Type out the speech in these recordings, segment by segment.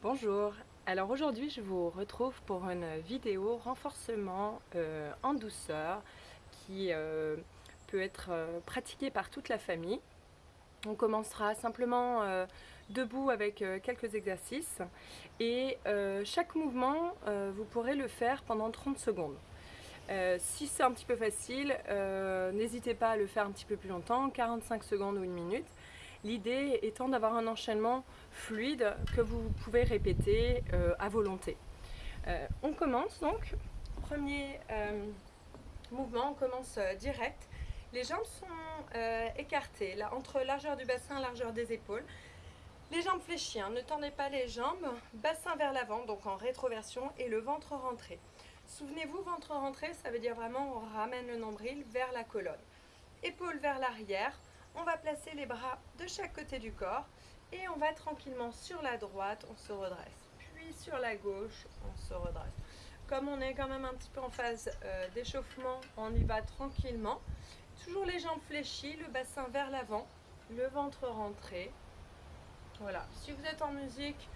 Bonjour, alors aujourd'hui je vous retrouve pour une vidéo renforcement euh, en douceur qui euh, peut être euh, pratiquée par toute la famille. On commencera simplement debout avec quelques exercices et chaque mouvement vous pourrez le faire pendant 30 secondes. si c'est un petit peu facile, n'hésitez pas à le faire un petit peu plus longtemps, 45 secondes ou une minute. L'idée étant d'avoir un enchaînement fluide que vous pouvez répéter euh, à volonté. Euh, on commence donc. Premier euh, mouvement, on commence direct. Les jambes sont écartées, entre largeur du bassin et largeur des épaules. Les jambes fléchies, hein. ne tendez pas les jambes, bassin vers l'avant, donc en rétroversion, et le ventre rentré. Souvenez-vous, ventre rentré, ça veut dire vraiment on ramène le nombril vers la colonne. Épaules vers l'arrière, on va placer les bras de chaque côté du corps et on va tranquillement sur la droite, on se redresse. Puis sur la gauche, on se redresse. Comme on est quand même un petit peu en phase euh, d'échauffement, on y va tranquillement. Toujours les jambes fléchies, le bassin vers l'avant, le ventre rentré. Voilà, si vous êtes en musique,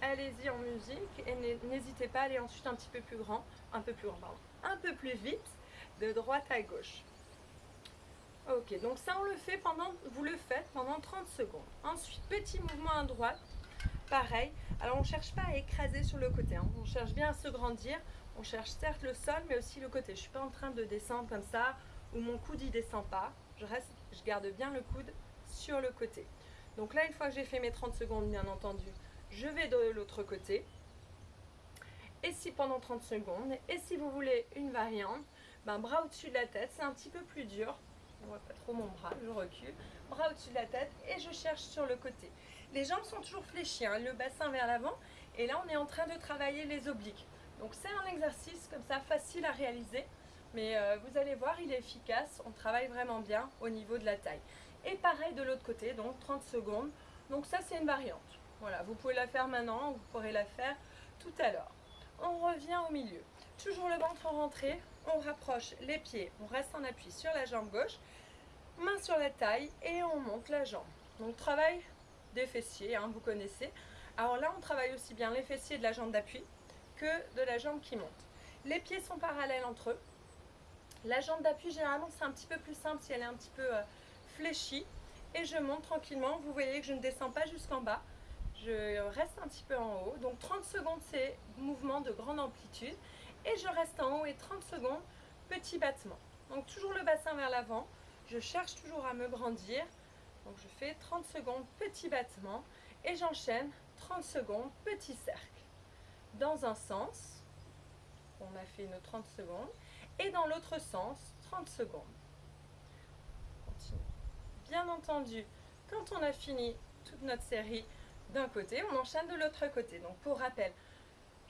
allez-y en musique et n'hésitez pas à aller ensuite un petit peu plus grand, un peu plus grand, pardon, un peu plus vite, de droite à gauche. Ok, donc ça on le fait pendant, vous le faites pendant 30 secondes. Ensuite, petit mouvement à droite, pareil. Alors on ne cherche pas à écraser sur le côté, hein. on cherche bien à se grandir. On cherche certes le sol, mais aussi le côté. Je ne suis pas en train de descendre comme ça, où mon coude y descend pas. Je, reste, je garde bien le coude sur le côté. Donc là, une fois que j'ai fait mes 30 secondes, bien entendu, je vais de l'autre côté. Et si pendant 30 secondes, et si vous voulez une variante, ben, bras au-dessus de la tête, c'est un petit peu plus dur on voit pas trop mon bras, je recule, bras au-dessus de la tête et je cherche sur le côté. Les jambes sont toujours fléchies, hein, le bassin vers l'avant et là on est en train de travailler les obliques. Donc c'est un exercice comme ça facile à réaliser mais euh, vous allez voir il est efficace, on travaille vraiment bien au niveau de la taille. Et pareil de l'autre côté, donc 30 secondes, donc ça c'est une variante. Voilà, vous pouvez la faire maintenant, vous pourrez la faire tout à l'heure. On revient au milieu. Toujours le ventre rentré, on rapproche les pieds, on reste en appui sur la jambe gauche, main sur la taille et on monte la jambe. Donc travail des fessiers, hein, vous connaissez. Alors là, on travaille aussi bien les fessiers de la jambe d'appui que de la jambe qui monte. Les pieds sont parallèles entre eux. La jambe d'appui, généralement, c'est un petit peu plus simple si elle est un petit peu euh, fléchie. Et je monte tranquillement. Vous voyez que je ne descends pas jusqu'en bas. Je reste un petit peu en haut. Donc 30 secondes, c'est mouvement de grande amplitude et je reste en haut et 30 secondes, petit battement. Donc toujours le bassin vers l'avant, je cherche toujours à me grandir. Donc je fais 30 secondes, petit battement et j'enchaîne 30 secondes, petit cercle. Dans un sens, on a fait nos 30 secondes et dans l'autre sens, 30 secondes. Bien entendu, quand on a fini toute notre série d'un côté, on enchaîne de l'autre côté. Donc pour rappel,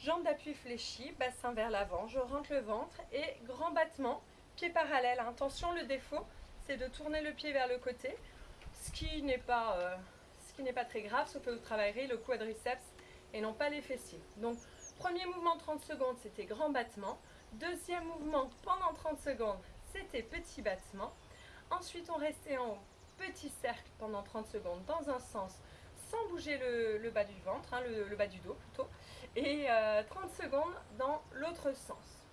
Jambes d'appui fléchies, bassin vers l'avant, je rentre le ventre et grand battement, pied parallèle. Attention, le défaut, c'est de tourner le pied vers le côté, ce qui n'est pas, euh, très grave, sauf que vous travaillerez le quadriceps et non pas les fessiers. Donc, premier mouvement 30 secondes, c'était grand battement. Deuxième mouvement pendant 30 secondes, c'était petit battement. Ensuite, on restait en petit cercle pendant 30 secondes dans un sens, sans bouger le, bas du ventre, hein, le, bas du dos plutôt, et 30 euh, secondes dans l'autre sens.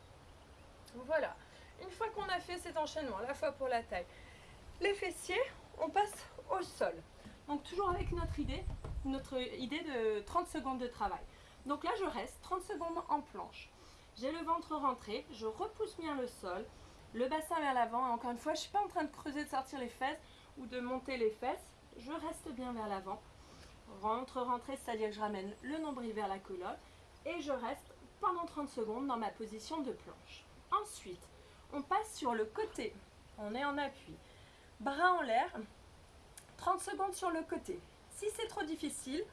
Voilà, une fois qu'on a fait cet enchaînement, à la fois pour la taille, les fessiers, on passe au sol. Donc toujours avec notre idée, notre idée de 30 secondes de travail. Donc là je reste 30 secondes en planche. J'ai le ventre rentré, je repousse bien le sol, le bassin vers l'avant. Encore une fois, je ne suis pas en train de creuser, de sortir les fesses ou de monter les fesses. Je reste bien vers l'avant rentre, rentrer, c'est-à-dire que je ramène le nombril vers la colonne et je reste pendant 30 secondes dans ma position de planche. Ensuite, on passe sur le côté. On est en appui. Bras en l'air, 30 secondes sur le côté. Si c'est trop difficile,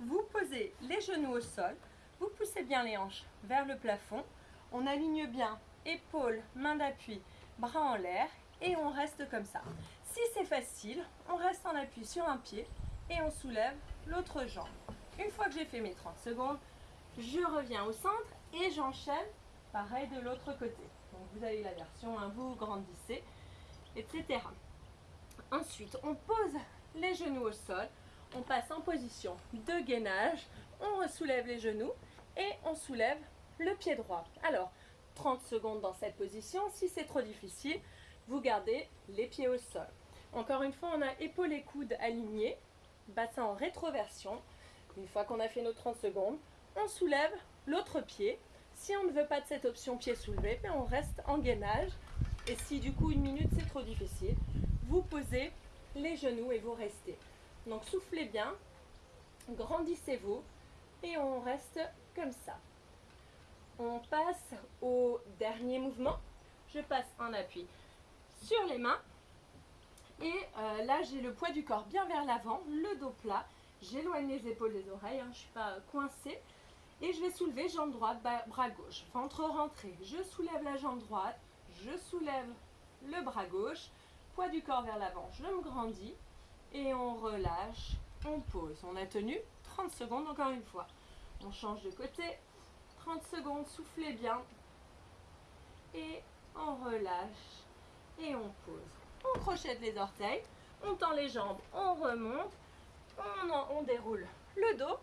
vous posez les genoux au sol, vous poussez bien les hanches vers le plafond, on aligne bien épaules, main d'appui, bras en l'air et on reste comme ça. Si c'est facile, on reste en appui sur un pied et on soulève l'autre jambe. Une fois que j'ai fait mes 30 secondes, je reviens au centre et j'enchaîne pareil de l'autre côté. Vous avez la version, hein, vous grandissez, etc. Ensuite, on pose les genoux au sol, on passe en position de gainage on soulève les genoux et on soulève le pied droit. Alors, 30 secondes dans cette position. Si c'est trop difficile, vous gardez les pieds au sol. Encore une fois, on a épaules et coudes alignés, bassin en rétroversion. Une fois qu'on a fait nos 30 secondes, on soulève l'autre pied. Si on ne veut pas de cette option pied soulevé, ben, on reste en gainage. Et si du coup une minute c'est trop difficile, vous posez les genoux et vous restez. Donc soufflez bien, grandissez-vous et on reste comme ça. On passe au dernier mouvement. Je passe en appui sur les mains. Et euh, là, j'ai le poids du corps bien vers l'avant, le dos plat. J'éloigne les épaules des oreilles, hein, je ne suis pas coincée. Et je vais soulever jambe droite, bras gauche. Ventre rentré. Je soulève la jambe droite, je soulève le bras gauche. Poids du corps vers l'avant, je me grandis. Et on relâche, on pose. On a tenu 30 secondes encore une fois. On change de côté. 30 secondes, soufflez bien. Et on relâche et on pose. On crochette les orteils, on tend les jambes, on remonte, on, déroule le dos.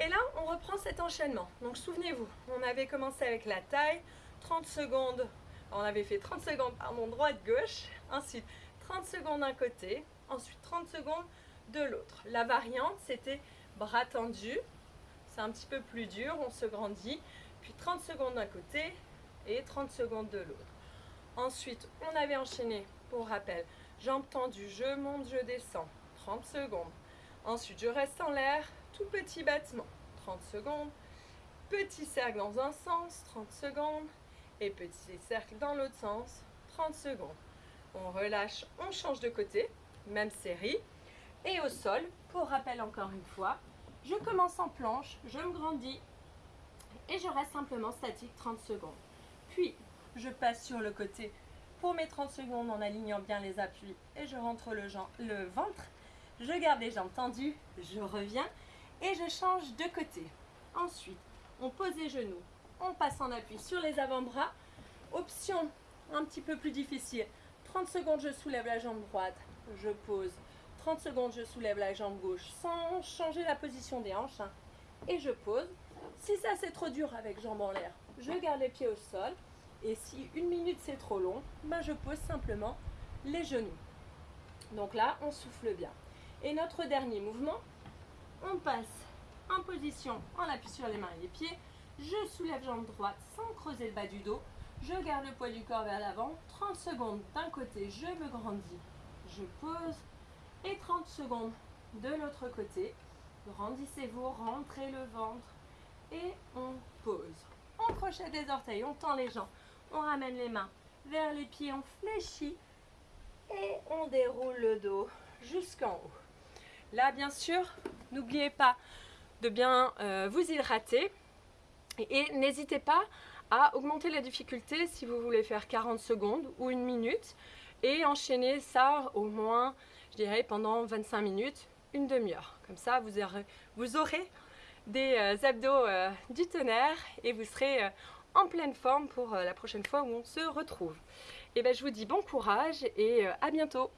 Et là, on reprend cet enchaînement. Donc souvenez-vous, on avait commencé avec la taille, 30 secondes, on avait fait 30 secondes, pardon, droite-gauche, ensuite 30 secondes d'un côté, ensuite 30 secondes de l'autre. La variante, c'était bras tendus, c'est un petit peu plus dur, on se grandit, puis 30 secondes d'un côté et 30 secondes de l'autre. Ensuite, on avait enchaîné, pour rappel, jambes tendues, je monte, je descends, 30 secondes. Ensuite, je reste en l'air, tout petit battement, 30 secondes. Petit cercle dans un sens, 30 secondes. Et petit cercle dans l'autre sens, 30 secondes. On relâche, on change de côté, même série. Et au sol, pour rappel encore une fois, je commence en planche, je me grandis et je reste simplement statique 30 secondes. Puis, je passe sur le côté pour mes 30 secondes en alignant bien les appuis et je rentre le, ventre. Je garde les jambes tendues, je reviens et je change de côté. Ensuite, on pose les genoux, on passe en appui sur les avant-bras. Option un petit peu plus difficile. 30 secondes, je soulève la jambe droite, je pose 30 secondes, je soulève la jambe gauche sans changer la position des hanches. Hein. et je pose. Si ça c'est trop dur avec jambes en l'air, je garde les pieds au sol. Et si une minute c'est trop long, ben je pose simplement les genoux. Donc là, on souffle bien. Et notre dernier mouvement, on passe en position en appui sur les mains et les pieds. Je soulève jambe droite sans creuser le bas du dos. Je garde le poids du corps vers l'avant. 30 secondes d'un côté, je me grandis. Je pose et 30 secondes de l'autre côté. Grandissez-vous, rentrez le ventre et on pose. On crochette les orteils, on tend les jambes, on ramène les mains vers les pieds, on fléchit et on déroule le dos jusqu'en haut. Là, bien sûr, n'oubliez pas de bien euh, vous hydrater et n'hésitez pas à augmenter la difficulté si vous voulez faire 40 secondes ou une minute et enchaîner ça au moins je dirais pendant 25 minutes, une demi-heure. Comme ça, vous aurez, vous aurez des euh, abdos euh, du tonnerre et vous serez en pleine forme pour la prochaine fois où on se retrouve. Et ben, je vous dis bon courage et à bientôt